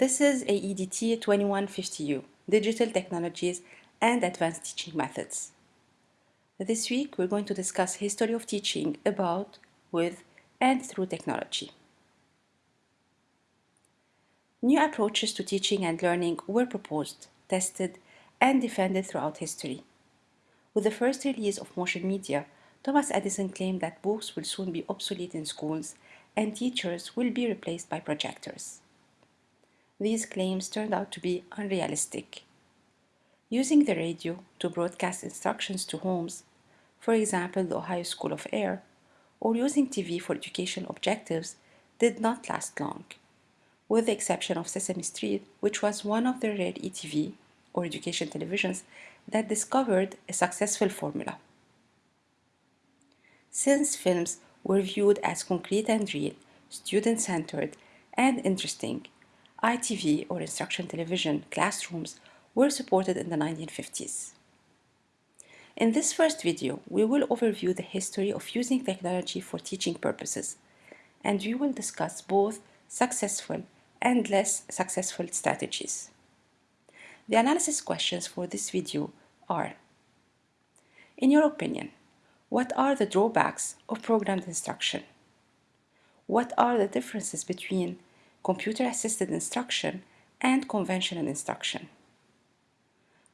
This is AEDT 2150U, Digital Technologies and Advanced Teaching Methods. This week we're going to discuss history of teaching about, with, and through technology. New approaches to teaching and learning were proposed, tested, and defended throughout history. With the first release of motion media, Thomas Edison claimed that books will soon be obsolete in schools and teachers will be replaced by projectors. These claims turned out to be unrealistic. Using the radio to broadcast instructions to homes, for example the Ohio School of Air, or using TV for education objectives did not last long, with the exception of Sesame Street, which was one of the rare ETV, or education televisions, that discovered a successful formula. Since films were viewed as concrete and real, student-centered, and interesting, ITV or instruction television classrooms were supported in the 1950s. In this first video, we will overview the history of using technology for teaching purposes, and we will discuss both successful and less successful strategies. The analysis questions for this video are In your opinion, what are the drawbacks of programmed instruction? What are the differences between computer-assisted instruction and conventional instruction?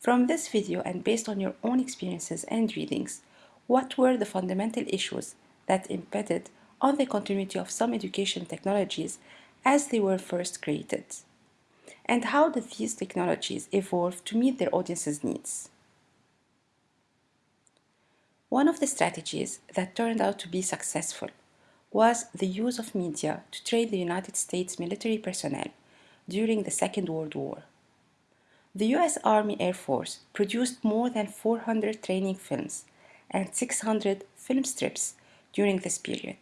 From this video and based on your own experiences and readings, what were the fundamental issues that impeded on the continuity of some education technologies as they were first created? And how did these technologies evolve to meet their audience's needs? One of the strategies that turned out to be successful was the use of media to train the United States military personnel during the Second World War. The US Army Air Force produced more than 400 training films and 600 film strips during this period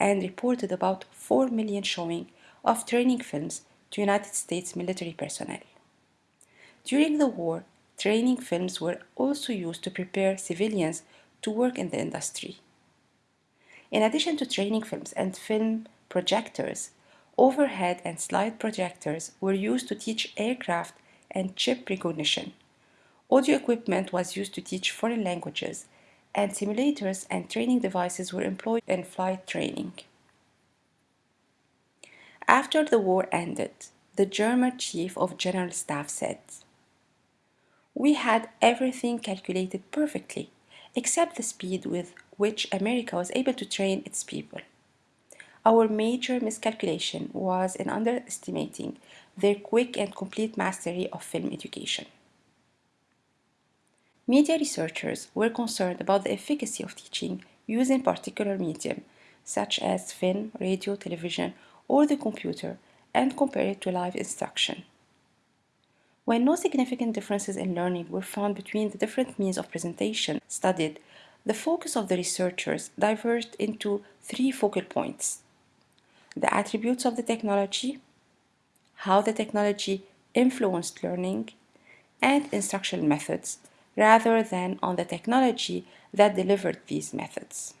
and reported about 4 million showing of training films to United States military personnel. During the war, training films were also used to prepare civilians to work in the industry. In addition to training films and film projectors, overhead and slide projectors were used to teach aircraft and chip recognition. Audio equipment was used to teach foreign languages, and simulators and training devices were employed in flight training. After the war ended, the German chief of general staff said, We had everything calculated perfectly except the speed with which America was able to train its people. Our major miscalculation was in underestimating their quick and complete mastery of film education. Media researchers were concerned about the efficacy of teaching using particular medium, such as film, radio, television, or the computer, and compare it to live instruction. When no significant differences in learning were found between the different means of presentation studied, the focus of the researchers diverged into three focal points. The attributes of the technology, how the technology influenced learning, and instructional methods, rather than on the technology that delivered these methods.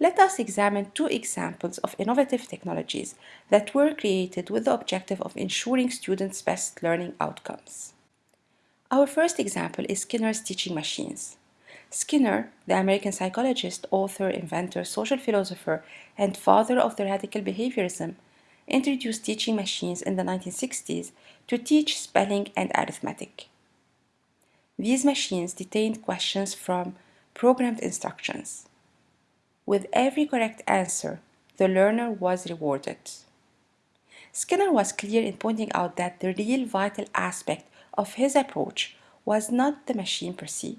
Let us examine two examples of innovative technologies that were created with the objective of ensuring students' best learning outcomes. Our first example is Skinner's teaching machines. Skinner, the American psychologist, author, inventor, social philosopher, and father of the radical behaviorism, introduced teaching machines in the 1960s to teach spelling and arithmetic. These machines detained questions from programmed instructions. With every correct answer, the learner was rewarded. Skinner was clear in pointing out that the real vital aspect of his approach was not the machine per se,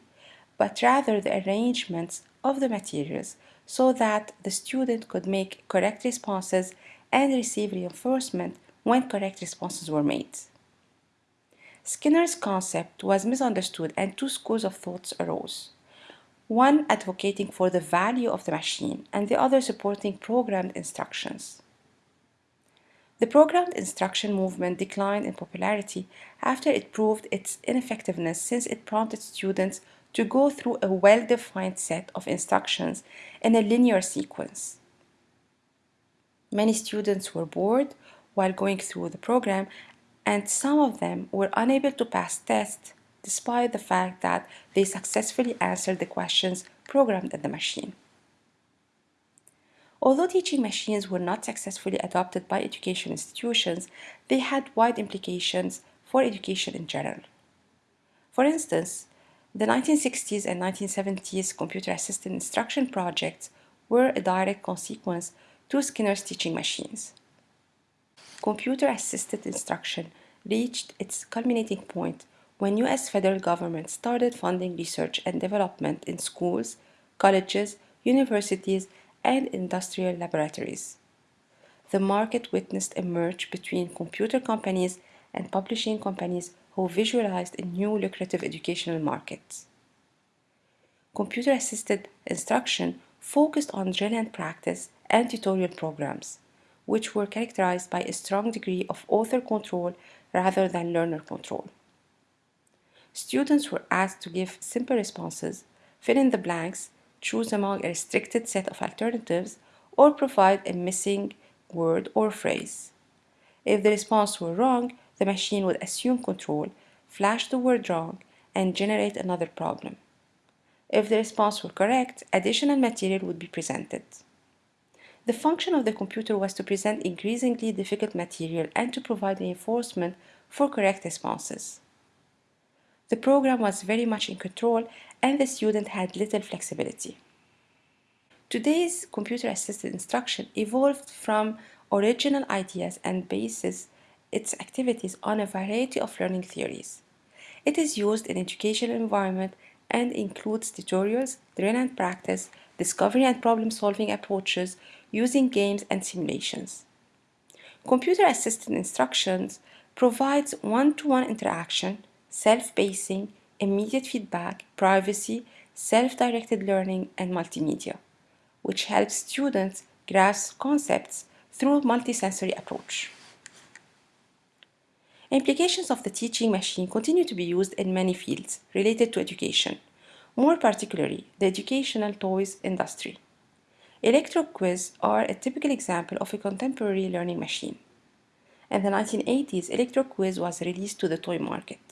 but rather the arrangements of the materials so that the student could make correct responses and receive reinforcement when correct responses were made. Skinner's concept was misunderstood and two schools of thoughts arose one advocating for the value of the machine and the other supporting programmed instructions. The programmed instruction movement declined in popularity after it proved its ineffectiveness since it prompted students to go through a well-defined set of instructions in a linear sequence. Many students were bored while going through the program, and some of them were unable to pass tests despite the fact that they successfully answered the questions programmed in the machine. Although teaching machines were not successfully adopted by education institutions, they had wide implications for education in general. For instance, the 1960s and 1970s computer-assisted instruction projects were a direct consequence to Skinner's teaching machines. Computer-assisted instruction reached its culminating point when US federal government started funding research and development in schools, colleges, universities, and industrial laboratories. The market witnessed a merge between computer companies and publishing companies who visualized a new lucrative educational market. Computer-assisted instruction focused on drill and practice and tutorial programs, which were characterized by a strong degree of author control rather than learner control. Students were asked to give simple responses, fill in the blanks, choose among a restricted set of alternatives, or provide a missing word or phrase. If the response were wrong, the machine would assume control, flash the word wrong, and generate another problem. If the response were correct, additional material would be presented. The function of the computer was to present increasingly difficult material and to provide reinforcement for correct responses. The program was very much in control and the student had little flexibility. Today's computer-assisted instruction evolved from original ideas and bases its activities on a variety of learning theories. It is used in educational environment and includes tutorials, drill and practice, discovery and problem-solving approaches using games and simulations. Computer-assisted instructions provides one-to-one -one interaction, self-pacing, immediate feedback, privacy, self-directed learning, and multimedia, which helps students grasp concepts through multisensory approach. Implications of the teaching machine continue to be used in many fields related to education, more particularly the educational toys industry. ElectroQuiz are a typical example of a contemporary learning machine. In the 1980s, ElectroQuiz was released to the toy market.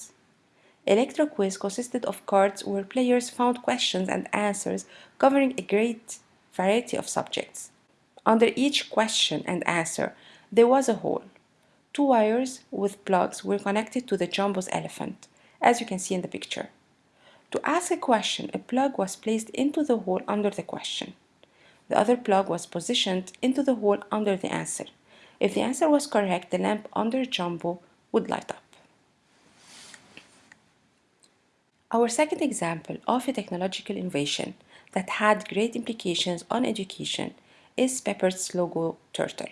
ElectroQuiz consisted of cards where players found questions and answers covering a great variety of subjects. Under each question and answer, there was a hole. Two wires with plugs were connected to the Jumbo's elephant, as you can see in the picture. To ask a question, a plug was placed into the hole under the question. The other plug was positioned into the hole under the answer. If the answer was correct, the lamp under Jumbo would light up. Our second example of a technological innovation that had great implications on education is Papert's Logo turtle.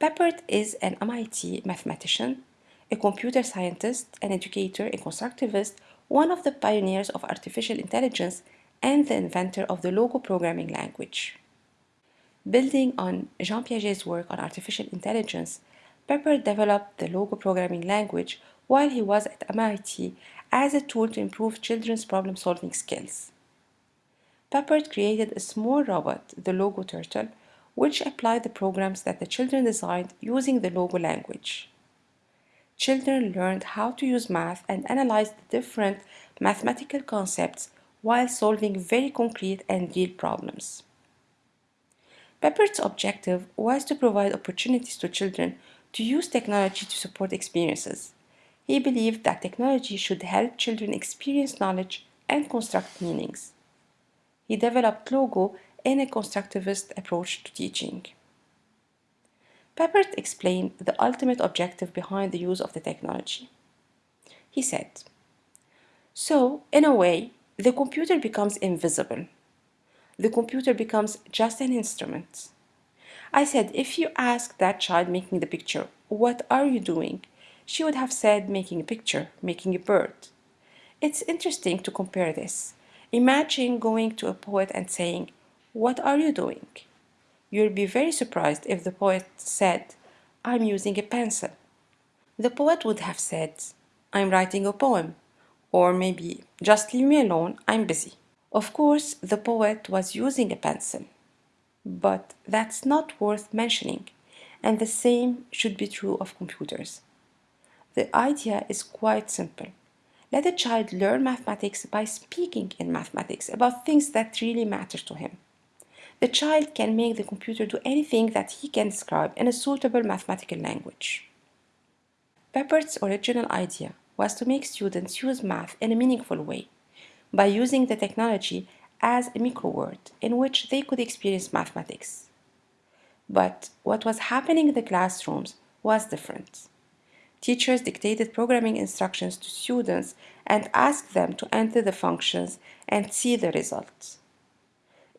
Papert is an MIT mathematician, a computer scientist, an educator, a constructivist, one of the pioneers of artificial intelligence, and the inventor of the Logo programming language. Building on Jean Piaget's work on artificial intelligence, Papert developed the Logo programming language while he was at MIT as a tool to improve children's problem-solving skills. Papert created a small robot, the Logo Turtle, which applied the programs that the children designed using the Logo language. Children learned how to use math and analyze the different mathematical concepts while solving very concrete and real problems. Papert's objective was to provide opportunities to children to use technology to support experiences. He believed that technology should help children experience knowledge and construct meanings. He developed Logo in a constructivist approach to teaching. Papert explained the ultimate objective behind the use of the technology. He said, So, in a way, the computer becomes invisible. The computer becomes just an instrument. I said, if you ask that child making the picture, what are you doing? She would have said, making a picture, making a bird. It's interesting to compare this. Imagine going to a poet and saying, what are you doing? You'll be very surprised if the poet said, I'm using a pencil. The poet would have said, I'm writing a poem, or maybe, just leave me alone, I'm busy. Of course, the poet was using a pencil, but that's not worth mentioning. and the same should be true of computers. The idea is quite simple. Let a child learn mathematics by speaking in mathematics about things that really matter to him. The child can make the computer do anything that he can describe in a suitable mathematical language. Papert's original idea was to make students use math in a meaningful way by using the technology as a microworld in which they could experience mathematics. But what was happening in the classrooms was different. Teachers dictated programming instructions to students and asked them to enter the functions and see the results.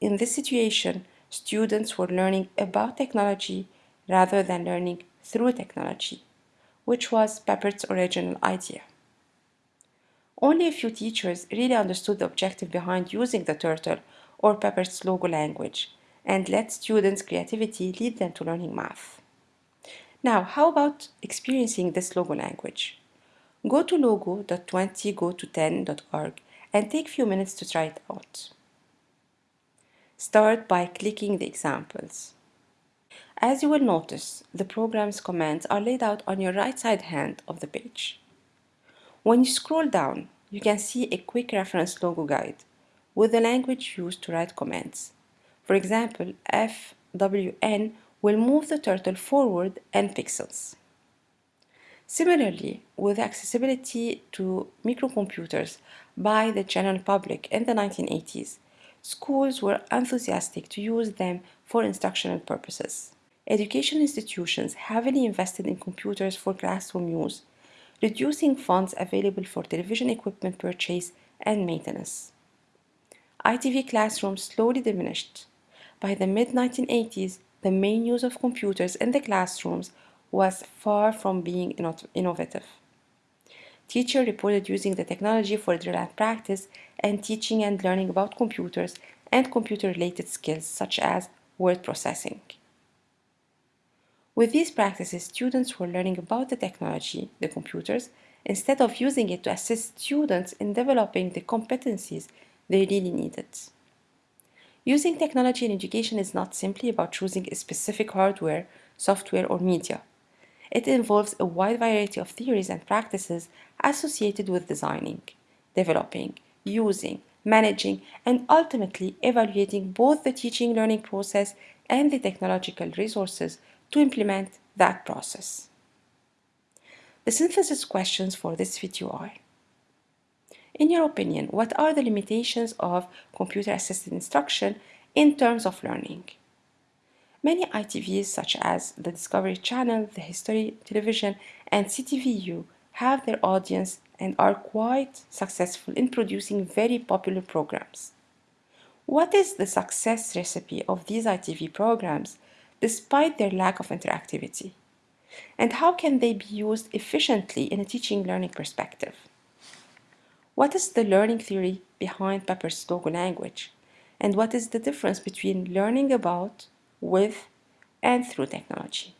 In this situation, students were learning about technology rather than learning through technology, which was Papert's original idea. Only a few teachers really understood the objective behind using the turtle or Papert's logo language and let students' creativity lead them to learning math. Now, how about experiencing this logo language? Go to logo.20go10.org and take a few minutes to try it out. Start by clicking the examples. As you will notice, the program's commands are laid out on your right side hand of the page. When you scroll down, you can see a quick reference logo guide with the language used to write commands. For example, FWN will move the turtle forward n pixels. Similarly, with accessibility to microcomputers by the general public in the 1980s, schools were enthusiastic to use them for instructional purposes. Education institutions heavily invested in computers for classroom use, reducing funds available for television equipment purchase and maintenance. ITV classrooms slowly diminished. By the mid-1980s, the main use of computers in the classrooms was far from being innovative. Teachers reported using the technology for drill and practice and teaching and learning about computers and computer-related skills such as word processing. With these practices, students were learning about the technology, the computers, instead of using it to assist students in developing the competencies they really needed. Using technology in education is not simply about choosing a specific hardware, software, or media. It involves a wide variety of theories and practices associated with designing, developing, using, managing, and ultimately evaluating both the teaching learning process and the technological resources to implement that process. The synthesis questions for this video are in your opinion, what are the limitations of computer-assisted instruction in terms of learning? Many ITVs such as the Discovery Channel, the History Television, and CTVU have their audience and are quite successful in producing very popular programs. What is the success recipe of these ITV programs despite their lack of interactivity? And how can they be used efficiently in a teaching learning perspective? What is the learning theory behind Papert's logo language? And what is the difference between learning about, with, and through technology?